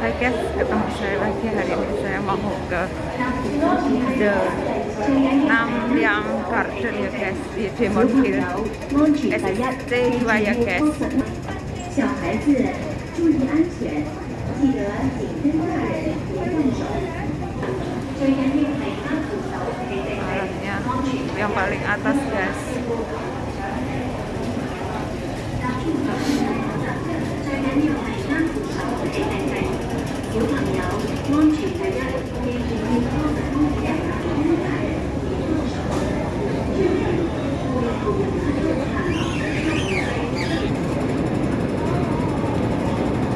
Hai guys, ketemu saya lagi hari ini. Saya mau ke The Nam Yang Garden ya guys di Demon Hill. SST 2 ya guys. Alamnya yang paling atas guys. Thank you.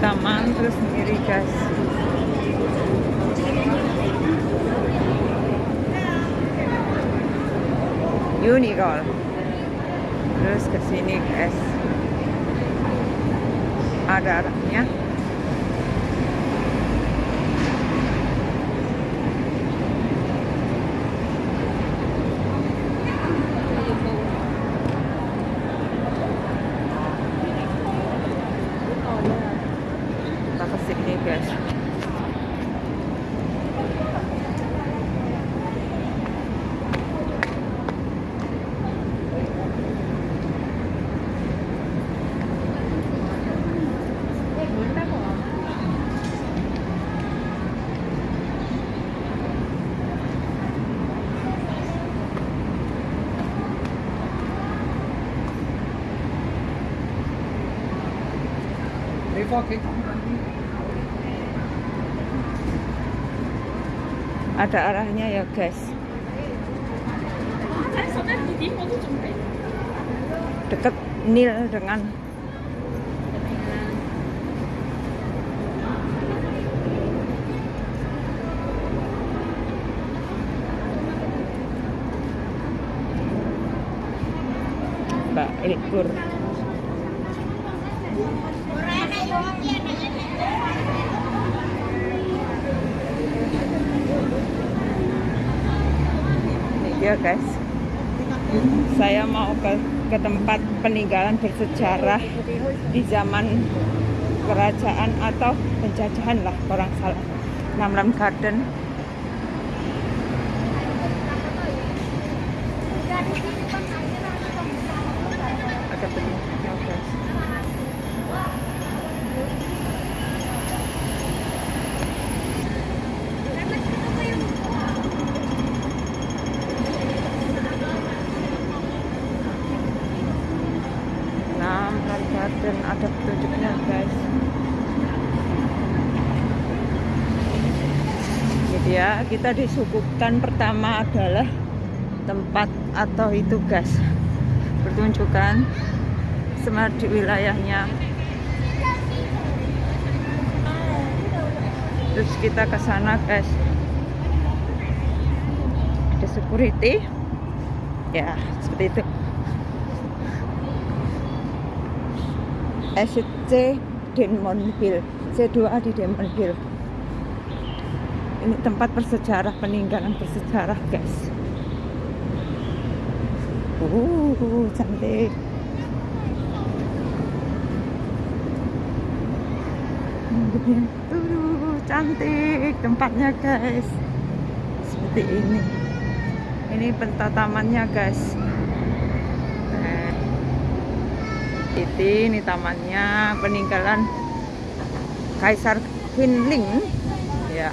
Taman terus sendiri guys. Unicorn. Terus ke sini guys. Ada arahnya kita ke sini guys ada arahnya ya guys. Deket Nil dengan Mbak Ilkur ini dia guys saya mau ke, ke tempat peninggalan bersejarah di zaman kerajaan atau penjajahan lah orang salah. Namlam Garden. Ada guys Namlam Garden ada petunjuknya guys jadi ya kita disuguhkan pertama adalah tempat atau itu gas. Pertunjukan semar di wilayahnya. Terus kita ke sana guys. Ada security. Ya seperti itu. SC Denmonville. C2 di Denmonville ini tempat bersejarah peninggalan bersejarah guys. Uh cantik. Tuh, cantik tempatnya guys. Seperti ini. Ini pentatamannya guys. Nah, ini, ini tamannya peninggalan Kaisar Qinling ya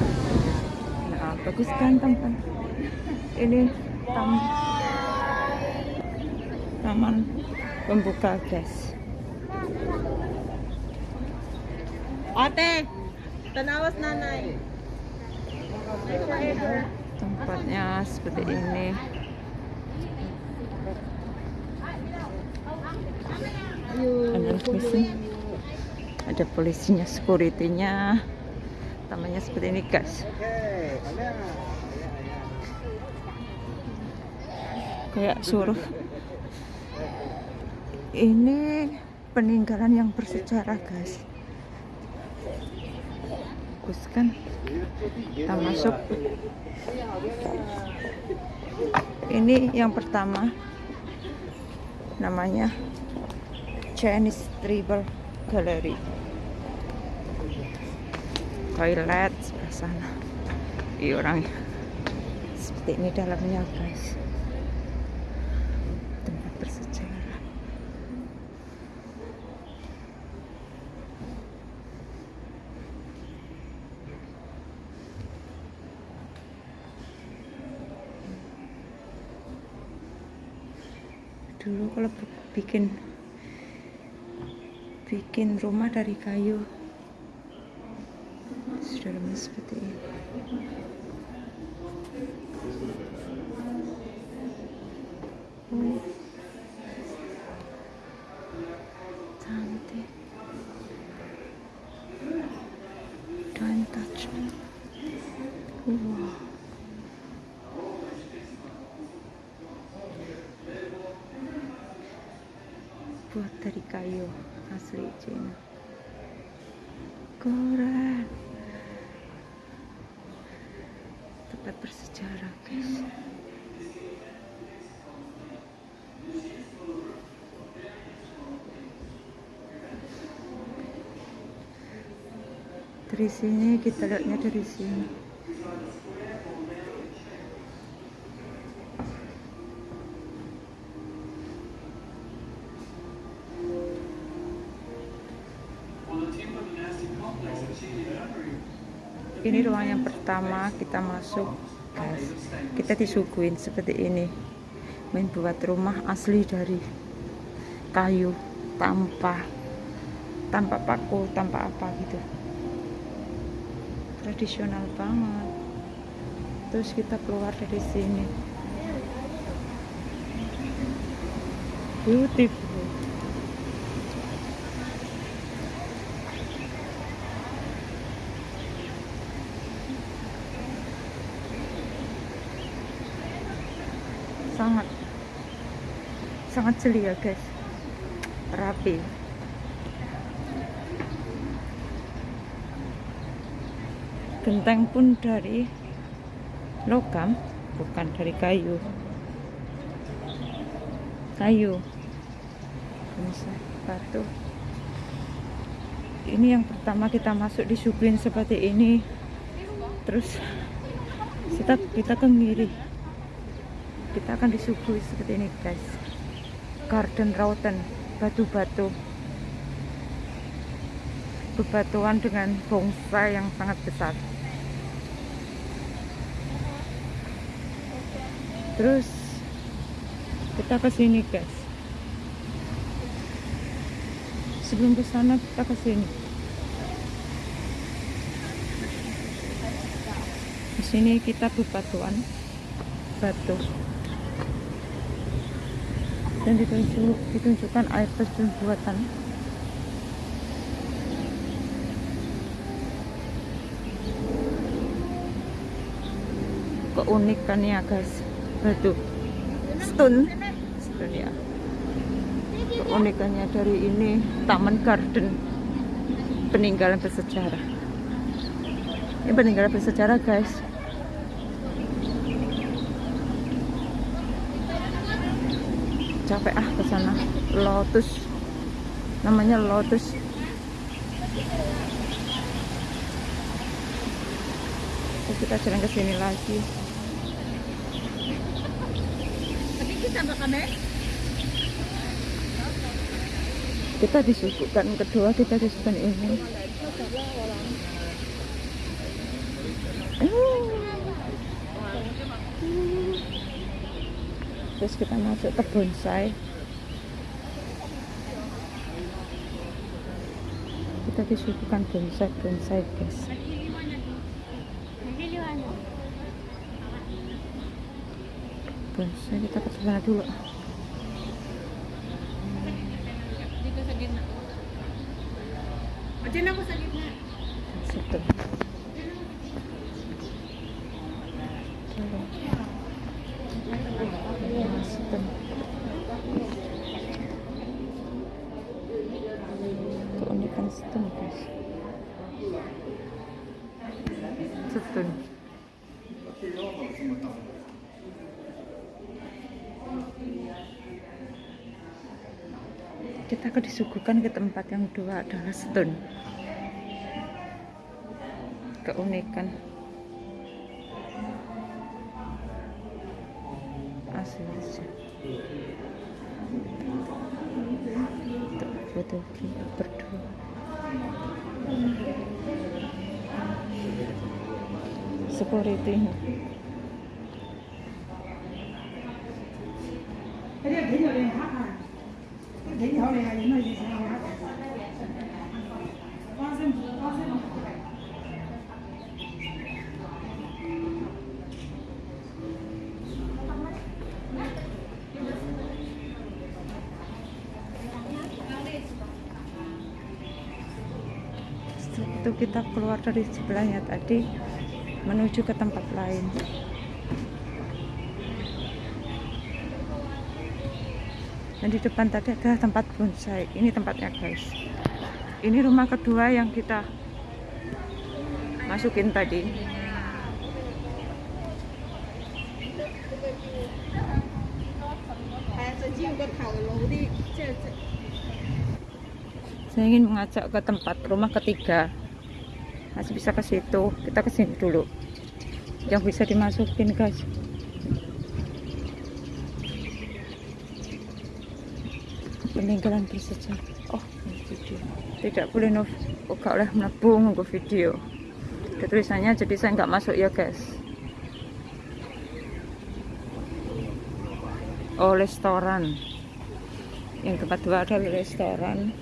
bagus kan teman ini tam. Taman pembuka guys Ate, tanawas nanay. tempatnya seperti ini. Ada polisi. Ada polisinya securitynya tamannya seperti ini guys. Kayak suruh. Ini peninggalan yang bersejarah guys. Bagus kan kita masuk. Ini yang pertama. Namanya Chinese Tribal Gallery toilet sebelah sana. Iya orang seperti ini dalamnya guys. Tempat bersejarah. Dulu kalau bikin bikin rumah dari kayu seperti ini cantik. Wow. Buat dari kayu asli Cina. Keren tempat bersejarah guys. Dari sini kita lihatnya dari sini pertama kita masuk guys. Kita disuguhin seperti ini. Main buat rumah asli dari kayu tanpa tanpa paku tanpa apa gitu. Tradisional banget. Terus kita keluar dari sini. Beautiful sangat sangat ceria guys. Rapi. Genteng pun dari logam bukan dari kayu. Kayu. Batu. Ini yang pertama kita masuk disuguhin seperti ini. Terus kita kita ke kiri kita akan disuguhi seperti ini guys garden routen batu-batu. Bebatuan dengan bonsai yang sangat besar. Terus kita ke sini guys. Sebelum ke sana kita ke sini. Di sini kita bebatuan batu dan ditunjuk, ditunjukkan air terjun buatan. Keunikannya guys. Batu stone stone ya. Keunikannya dari ini taman garden. Peninggalan bersejarah. Ini peninggalan bersejarah guys capek ah ke sana. Lotus. Namanya lotus. Terus kita jalan ke sini lagi. Kita disuguhkan kedua kita disuguhkan ini Oh. Terus kita masuk ke bonsai kita disuguhkan bonsai bonsai guys. Bonsai kita ke sana dulu. Situ situ keunikan stone guys stone kita akan disuguhkan ke tempat yang dua adalah stone keunikan. Asli aja. Tuh, foto berdua. Security kita keluar dari sebelahnya tadi menuju ke tempat lain. Dan di depan tadi ada tempat bonsai. Ini tempatnya guys. Ini rumah kedua yang kita masukin tadi. Saya ingin mengajak ke tempat rumah ketiga masih bisa ke situ. Kita ke sini dulu. Yang bisa dimasukin guys. Peninggalan bersejarah. Oh video. Tidak boleh no oh, gak boleh menabung ke video. Ada tulisannya jadi saya nggak masuk ya guys. Oh restoran. Yang tempat dua ada restoran.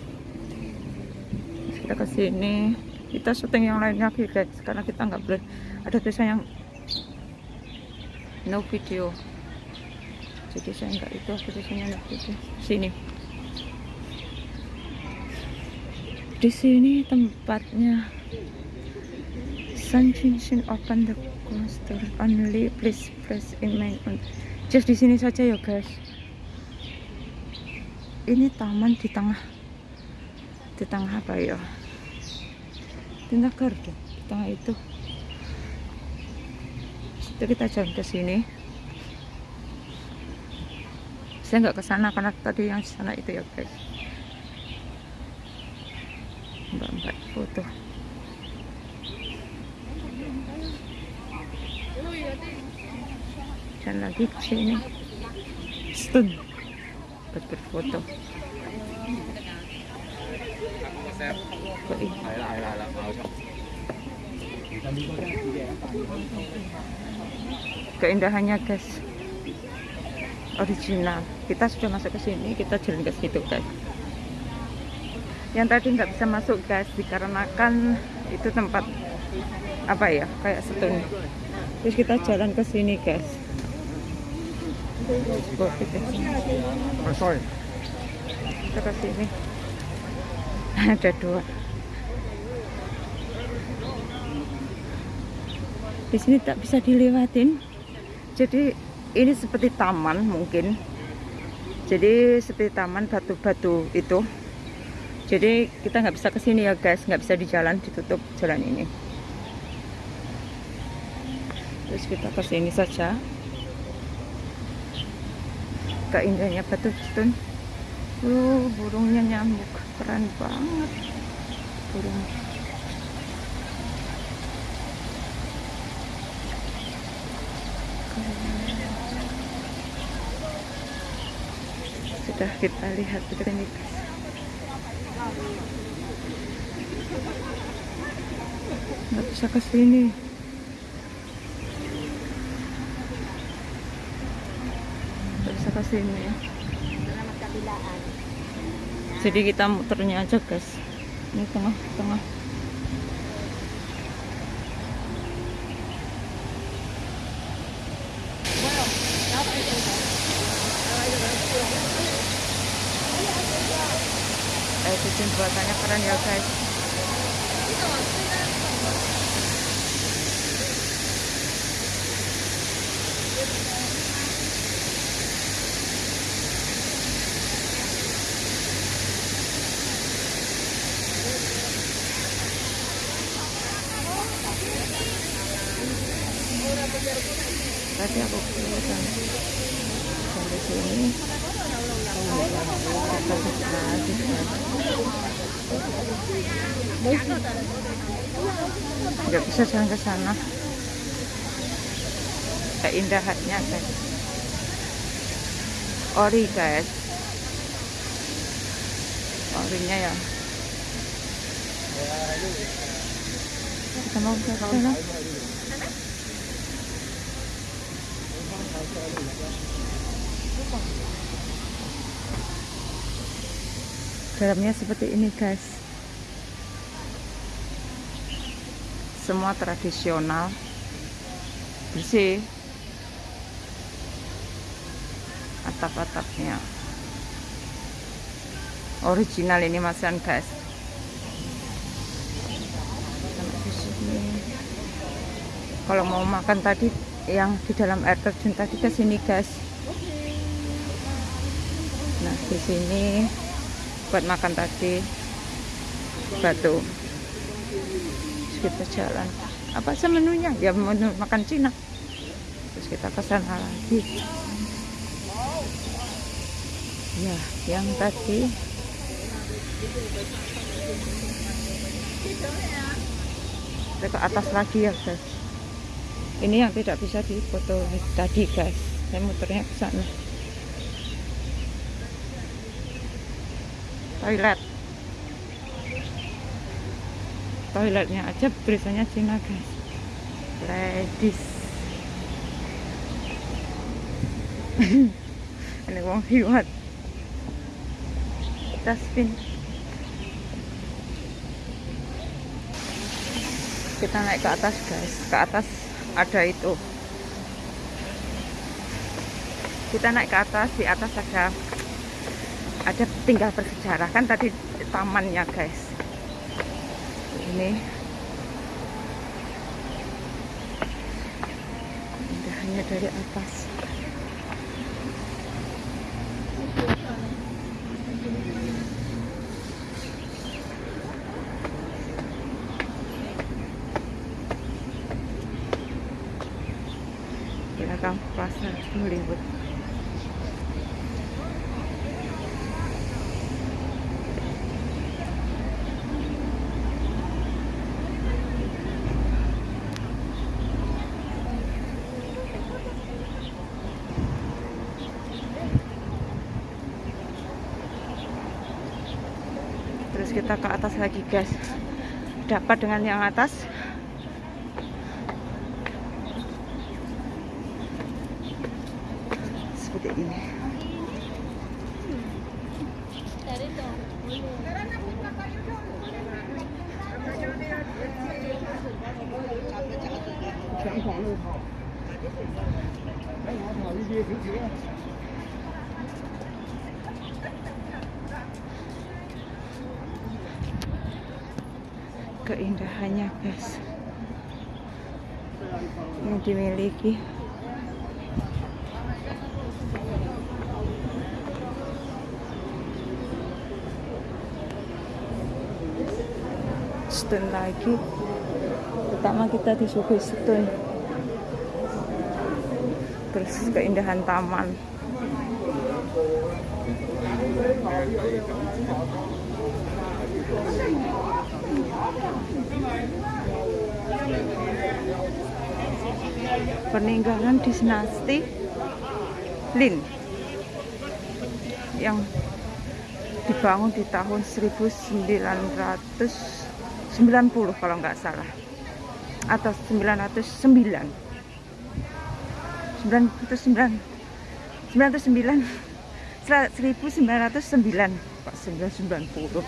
Kita ke sini kita syuting yang lain lagi guys. Karena kita nggak boleh. Ada tulisan yang no video. Jadi saya nggak itu tulisannya no video. Sini. Di sini tempatnya. Sun Jinshin open the coaster only please press in my just di sini saja ya guys. Ini taman di tengah. Di tengah apa ya garden di tengah itu itu. Kita jalan ke sini. Saya nggak ke sana karena tadi yang sana itu ya guys. Mbak-mbak foto. Dan lagi ke sini. Stun. Buat berfoto Keindahannya guys. Original. Kita sudah masuk ke sini kita jalan ke situ guys. Yang tadi nggak bisa masuk guys dikarenakan itu tempat apa ya kayak setun terus kita jalan ke sini guys. Kita ke sini. Ada dua di sini tak bisa dilewatin. Jadi ini seperti taman mungkin. Jadi seperti taman batu-batu itu. Jadi kita nggak bisa ke sini ya guys. Nggak bisa di jalan ditutup jalan ini. Terus kita ke sini saja. Keindahannya batu stun uh burungnya nyamuk. Keren banget. Burung sudah kita lihat ini nggak bisa ke sini. Nggak bisa ke sini ya. Jadi kita muternya aja guys. Ini tengah itu jembatannya keren ya guys tadi aku keluar sampai sini kita lagi nggak bisa jalan ke sana. Keindahannya guys. Ori guys. Orinya ya. Kita mau ke sana. Dalamnya seperti ini guys semua tradisional. Bersih. Atap-atapnya. Original ini masan guys. Kalau mau makan tadi yang di dalam air terjun tadi ke sini guys. Nah di sini buat makan tadi batu kita jalan. Apa sih menunya ya menu makan Cina. Terus kita ke sana lagi. Ya yang tadi. Kita ke atas lagi ya guys. Ini yang tidak bisa difoto tadi guys. Saya muternya ke sana. Toilet toiletnya aja tulisannya Cina guys. Ladies. Ini wong hiwat. Dustbin kita naik ke atas guys. Ke atas ada itu. Kita naik ke atas di atas ada ada tinggal bersejarah. Kan tadi tamannya guys ini. Indahnya dari atas kita ke atas lagi guys. Dapat dengan yang atas seperti ini keindahannya guys yang dimiliki stun lagi. Pertama kita disuguhi stun. Terus keindahan taman. Peninggalan dinasti Lin yang dibangun di tahun 1990 kalau nggak salah. Atau 909 909 909 1909 Pak 990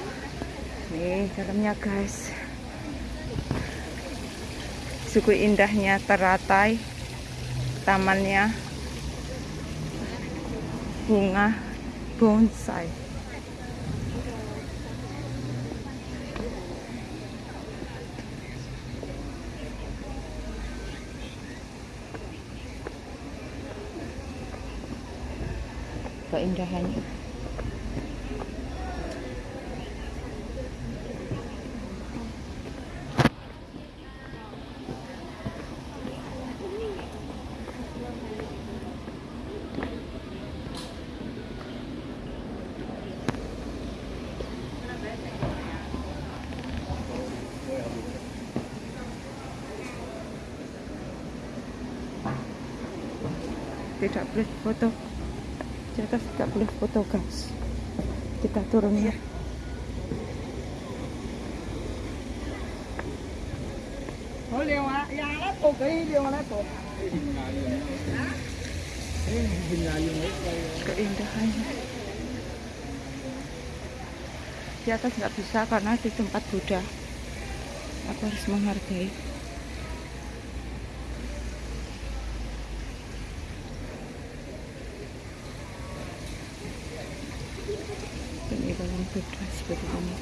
nih dalamnya guys. Suku indahnya teratai tamannya bunga bonsai این راهنی Để chọn lịch photo di atas tidak boleh foto guys kita turun ya. Liều nó cô. keindahannya. Di atas nggak bisa karena di tempat Buddha. Aku harus menghargai peninggalan Buddha seperti ini.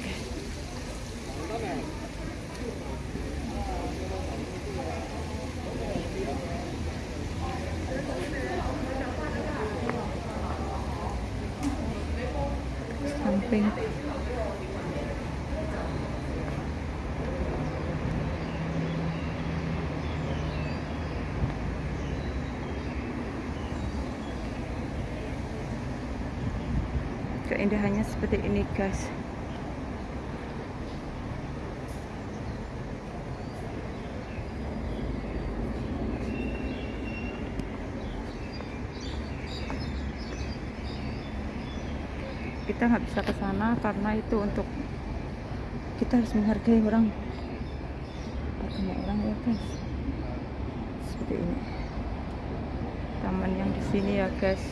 Samping. Keindahannya seperti ini guys kita nggak bisa ke sana karena itu untuk kita harus menghargai orang. Agama orang ya guys. Seperti ini. Taman yang di sini ya guys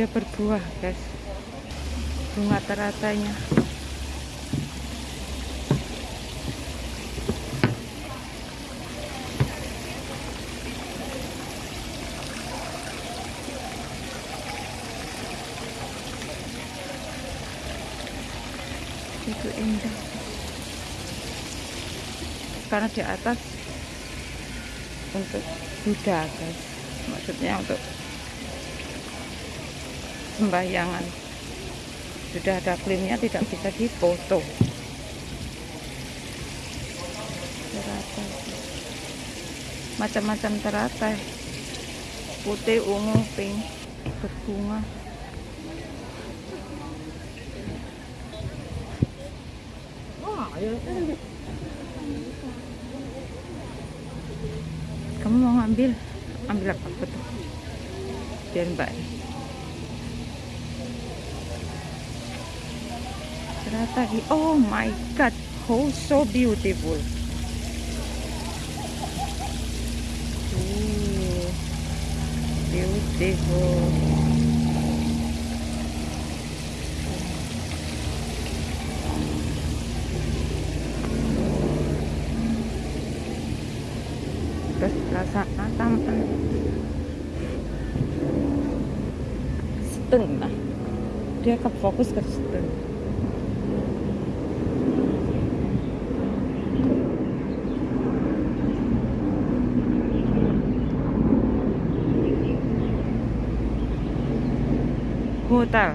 dia berbuah guys. Bunga teratanya. Itu indah. Karena di atas untuk Buddha guys. Maksudnya untuk sembahyangan sudah ada klaimnya tidak bisa difoto teratai. Macam-macam teratai. Putih ungu pink berbunga. Kamu mau ngambil? Ambil apa? Foto biar mbak hi- oh my god. Oh so beautiful. Ooh, beautiful. Terus perasaan taman setengah. Dia ke fokus ke setengah hotel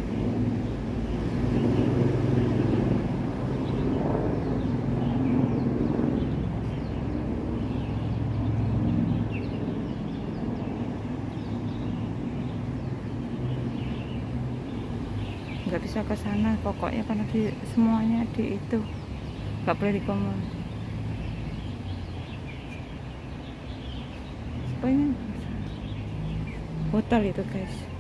nggak bisa ke sana pokoknya karena di semuanya di itu. Nggak boleh dikomon pokoknya hotel itu guys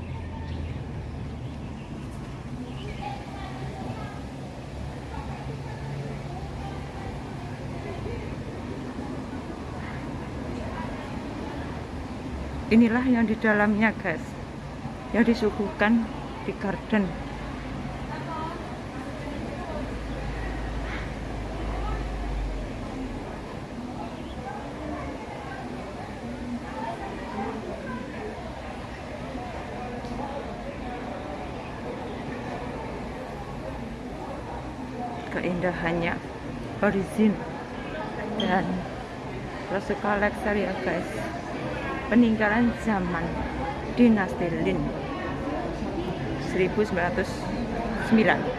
inilah yang di dalamnya guys. Yang disuguhkan di garden. Keindahannya horizon dan rasa Lexer ya guys peninggalan zaman dinasti Lin 1909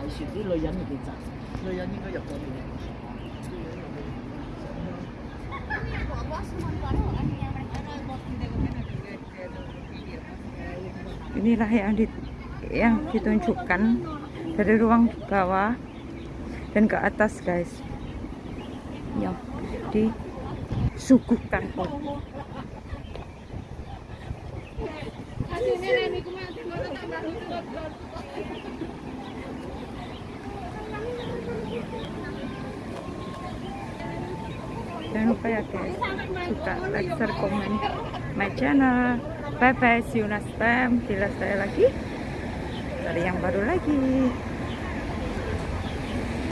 船，啲女人就变窄。女人应该入咗面。 inilah yang di, yang ditunjukkan dari ruang bawah dan ke atas guys yang disuguhkan Jangan lupa ya guys. Suka like share komen my channel. Bye bye see you next time. Bila saya lagi. Dari yang baru lagi